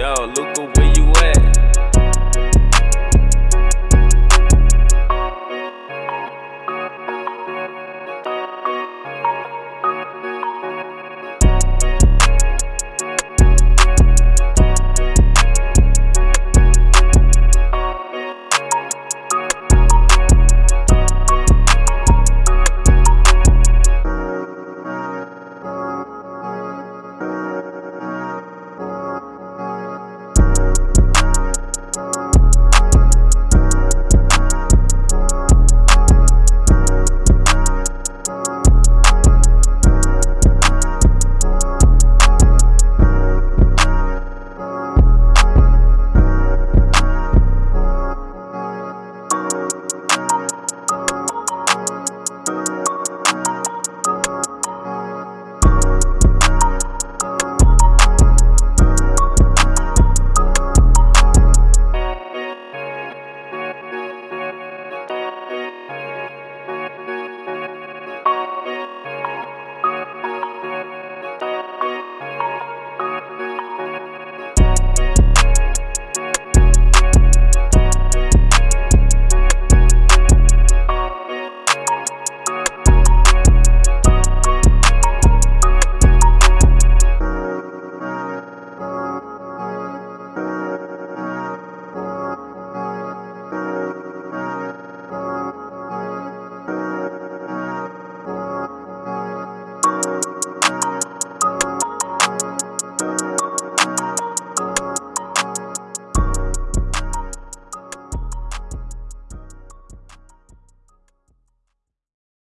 Yo, Luke